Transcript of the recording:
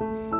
了。